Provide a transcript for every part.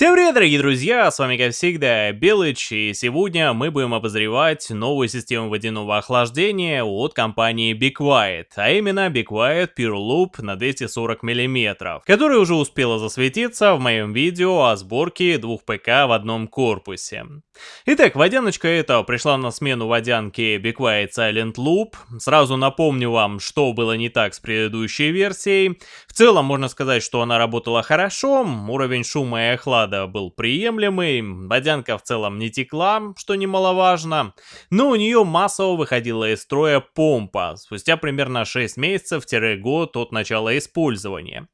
Всем привет, дорогие друзья, с вами как всегда Белыч, и сегодня мы будем обозревать новую систему водяного охлаждения от компании Be Quiet, а именно Be Quiet Pure Loop на 240 мм, которая уже успела засветиться в моем видео о сборке двух ПК в одном корпусе. Итак, водяночка эта пришла на смену водянке Be Quiet Silent Loop. Сразу напомню вам, что было не так с предыдущей версией. В целом можно сказать, что она работала хорошо, уровень шума и охлада был приемлемый, водянка в целом не текла, что немаловажно, но у нее массово выходила из строя помпа спустя примерно 6 месяцев-год от начала использования.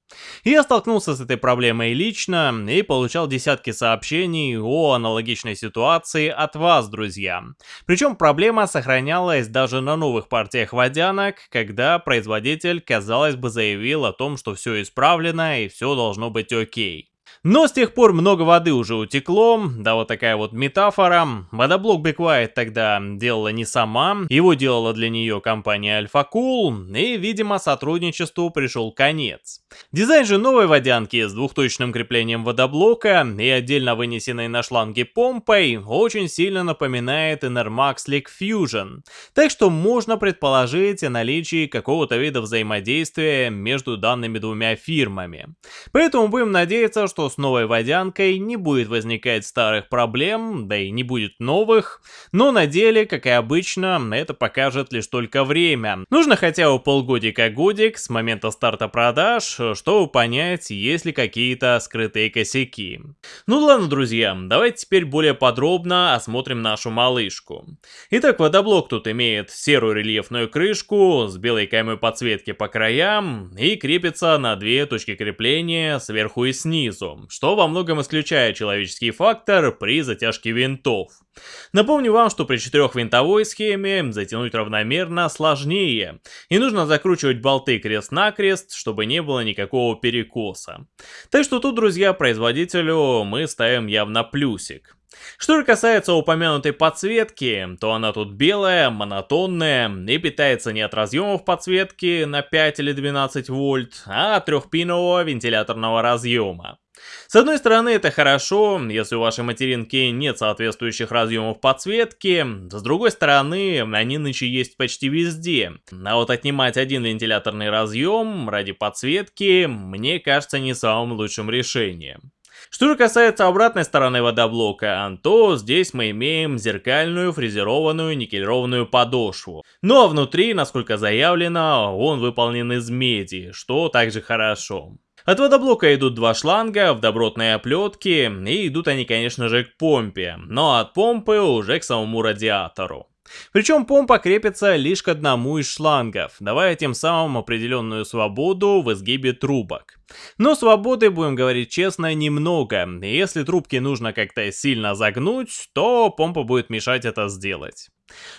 Я столкнулся с этой проблемой лично и получал десятки сообщений о аналогичной ситуации от вас, друзья. Причем проблема сохранялась даже на новых партиях водянок, когда производитель, казалось бы, заявил о том, что все исправлено и все должно быть окей. Но с тех пор много воды уже утекло, да вот такая вот метафора. Водоблок Quiet тогда делала не сама, его делала для нее компания Alpha Cool, и, видимо, сотрудничеству пришел конец. Дизайн же новой водянки с двухточным креплением водоблока и отдельно вынесенной на шланге помпой очень сильно напоминает Enermax Lake Fusion, так что можно предположить о наличии какого-то вида взаимодействия между данными двумя фирмами. Поэтому будем надеяться, что с новой водянкой не будет возникать старых проблем, да и не будет новых, но на деле, как и обычно, это покажет лишь только время. Нужно хотя бы полгодика-годик с момента старта продаж, чтобы понять, есть ли какие-то скрытые косяки. Ну ладно, друзья, давайте теперь более подробно осмотрим нашу малышку. Итак, водоблок тут имеет серую рельефную крышку с белой каймой подсветки по краям и крепится на две точки крепления сверху и снизу, что во многом исключает человеческий фактор при затяжке винтов. Напомню вам, что при четырехвинтовой схеме затянуть равномерно сложнее, и нужно закручивать болты крест-накрест, чтобы не было никакого перекоса. Так что тут, друзья, производителю мы ставим явно плюсик. Что же касается упомянутой подсветки, то она тут белая, монотонная и питается не от разъемов подсветки на 5 или 12 вольт, а от трехпинового вентиляторного разъема. С одной стороны это хорошо, если у вашей материнки нет соответствующих разъемов подсветки, с другой стороны они нынче есть почти везде. А вот отнимать один вентиляторный разъем ради подсветки мне кажется не самым лучшим решением. Что же касается обратной стороны водоблока, то здесь мы имеем зеркальную фрезерованную никелированную подошву. Ну а внутри, насколько заявлено, он выполнен из меди, что также хорошо. От водоблока идут два шланга в добротной оплетке, и идут они, конечно же, к помпе, но от помпы уже к самому радиатору. Причем помпа крепится лишь к одному из шлангов, давая тем самым определенную свободу в изгибе трубок. Но свободы, будем говорить честно, немного, если трубки нужно как-то сильно загнуть, то помпа будет мешать это сделать.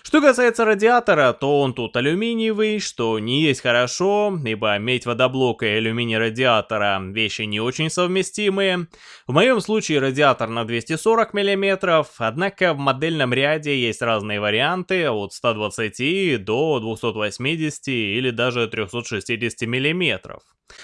Что касается радиатора, то он тут алюминиевый, что не есть хорошо, ибо медь водоблока и алюминий радиатора вещи не очень совместимые. В моем случае радиатор на 240 мм, однако в модельном ряде есть разные варианты от 120 до 280 или даже 360 мм.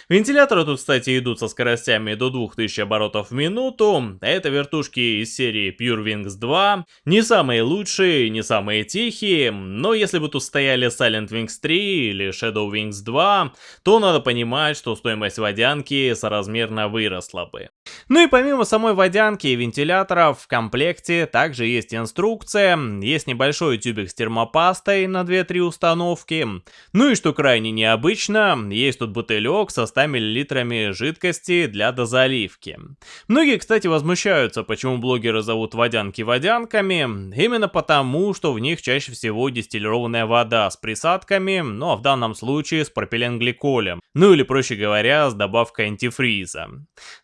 Вентиляторы тут, кстати, идут со скоростями до 2000 оборотов в минуту. Это вертушки из серии Pure Wings 2. Не самые лучшие, не самые тихие, но если бы тут стояли Silent Wings 3 или Shadow Wings 2, то надо понимать, что стоимость водянки соразмерно выросла бы. Ну и помимо самой водянки и вентиляторов, в комплекте также есть инструкция, есть небольшой тюбик с термопастой на 2-3 установки. Ну и что крайне необычно, есть тут бутылек со 100 мл жидкости для дозаливки. Многие, кстати, возмущаются, почему блогеры зовут водянки водянками, именно потому, что в них чаще всего дистиллированная вода с присадками, ну а в данном случае с пропиленгликолем, ну или проще говоря, с добавкой антифриза.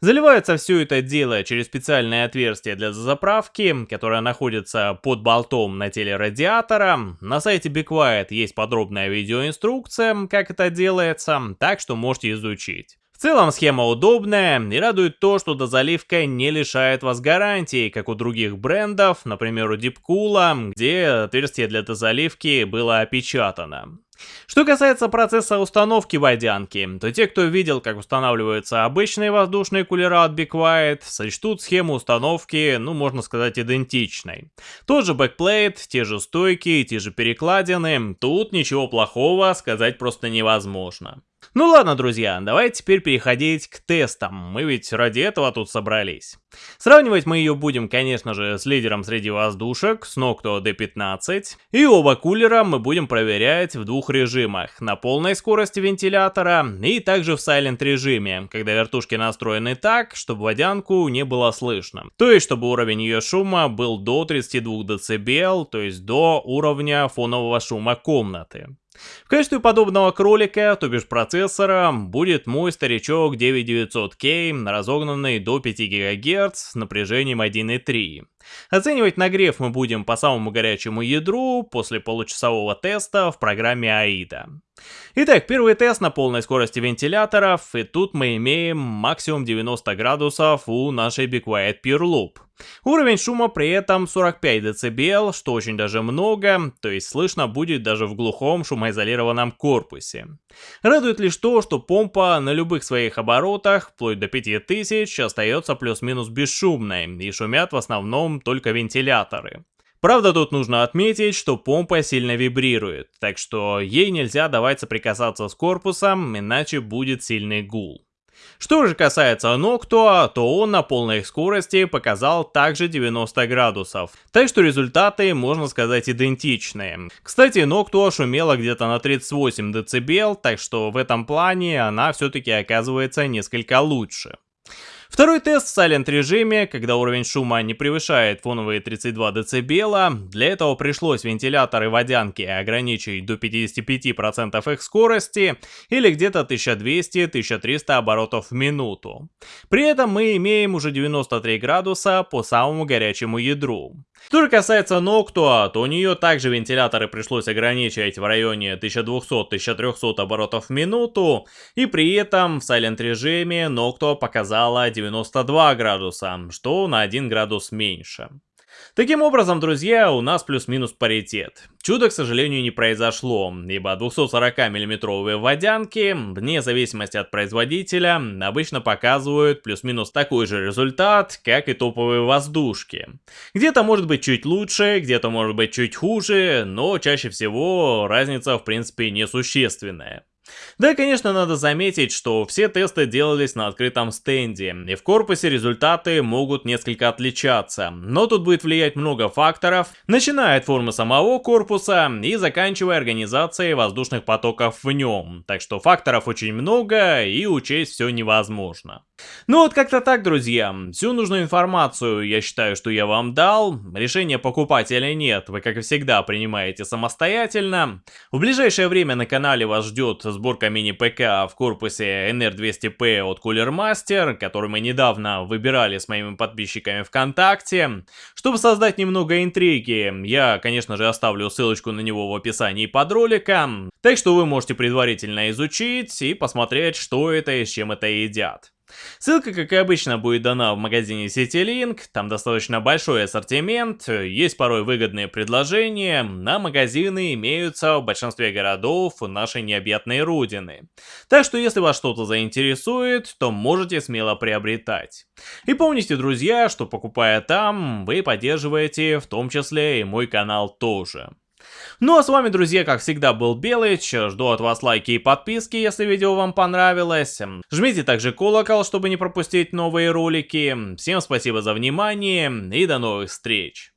Заливается все это дело через специальное отверстие для заправки, которое находится под болтом на теле радиатора. На сайте Be Quiet есть подробная видеоинструкция, как это делается, так что можете изучить. В целом схема удобная и радует то, что дозаливка не лишает вас гарантии, как у других брендов, например у Deepcool, где отверстие для дозаливки было опечатано. Что касается процесса установки водянки, то те, кто видел, как устанавливаются обычные воздушные кулера от Be Quiet, сочтут схему установки, ну, можно сказать, идентичной. Тот же backplate, те же стойки, те же перекладины, тут ничего плохого сказать просто невозможно. Ну ладно, друзья, давайте теперь переходить к тестам, мы ведь ради этого тут собрались. Сравнивать мы ее будем, конечно же, с лидером среди воздушек, с Noctua D15, и оба кулера мы будем проверять в двух режимах, на полной скорости вентилятора и также в Silent режиме, когда вертушки настроены так, чтобы водянку не было слышно. То есть, чтобы уровень ее шума был до 32 дБ, то есть до уровня фонового шума комнаты. В качестве подобного кролика, то бишь процессора, будет мой старичок 9900K, разогнанный до 5 ГГц с напряжением 1.3. Оценивать нагрев мы будем по самому горячему ядру после получасового теста в программе AIDA. Итак, первый тест на полной скорости вентиляторов, и тут мы имеем максимум 90 градусов у нашей Be Quiet Pure Loop. Уровень шума при этом 45 дБ, что очень даже много, то есть слышно будет даже в глухом шумоизолированном корпусе. Радует лишь то, что помпа на любых своих оборотах, вплоть до 5000, остается плюс-минус бесшумной, и шумят в основном только вентиляторы. Правда, тут нужно отметить, что помпа сильно вибрирует, так что ей нельзя давать соприкасаться с корпусом, иначе будет сильный гул. Что же касается Noctua, то он на полной скорости показал также 90 градусов, так что результаты, можно сказать, идентичные. Кстати, Noctua шумела где-то на 38 дБ, так что в этом плане она все-таки оказывается несколько лучше. Второй тест в Silent режиме, когда уровень шума не превышает фоновые 32 дБ, для этого пришлось вентиляторы водянки ограничить до 55% их скорости или где-то 1200-1300 оборотов в минуту. При этом мы имеем уже 93 градуса по самому горячему ядру. Что же касается Noctua, то у нее также вентиляторы пришлось ограничивать в районе 1200-1300 оборотов в минуту, и при этом в Silent режиме Noctua показала 92 градуса, что на 1 градус меньше. Таким образом, друзья, у нас плюс-минус паритет. Чудо, к сожалению, не произошло, ибо 240 миллиметровые водянки, вне зависимости от производителя, обычно показывают плюс-минус такой же результат, как и топовые воздушки. Где-то может быть чуть лучше, где-то может быть чуть хуже, но чаще всего разница в принципе несущественная. Да, конечно, надо заметить, что все тесты делались на открытом стенде, и в корпусе результаты могут несколько отличаться, но тут будет влиять много факторов, начиная от формы самого корпуса и заканчивая организацией воздушных потоков в нем, так что факторов очень много и учесть все невозможно. Ну вот как-то так, друзья. Всю нужную информацию я считаю, что я вам дал. Решение покупать или нет, вы как и всегда принимаете самостоятельно. В ближайшее время на канале вас ждет сборка мини-ПК в корпусе NR200P от Cooler Master, который мы недавно выбирали с моими подписчиками ВКонтакте. Чтобы создать немного интриги, я, конечно же, оставлю ссылочку на него в описании под роликом. Так что вы можете предварительно изучить и посмотреть, что это и с чем это едят. Ссылка, как и обычно, будет дана в магазине CityLink, там достаточно большой ассортимент, есть порой выгодные предложения, на магазины имеются в большинстве городов нашей необъятной родины. Так что если вас что-то заинтересует, то можете смело приобретать. И помните, друзья, что покупая там, вы поддерживаете в том числе и мой канал тоже. Ну а с вами, друзья, как всегда, был Белыч. Жду от вас лайки и подписки, если видео вам понравилось. Жмите также колокол, чтобы не пропустить новые ролики. Всем спасибо за внимание и до новых встреч.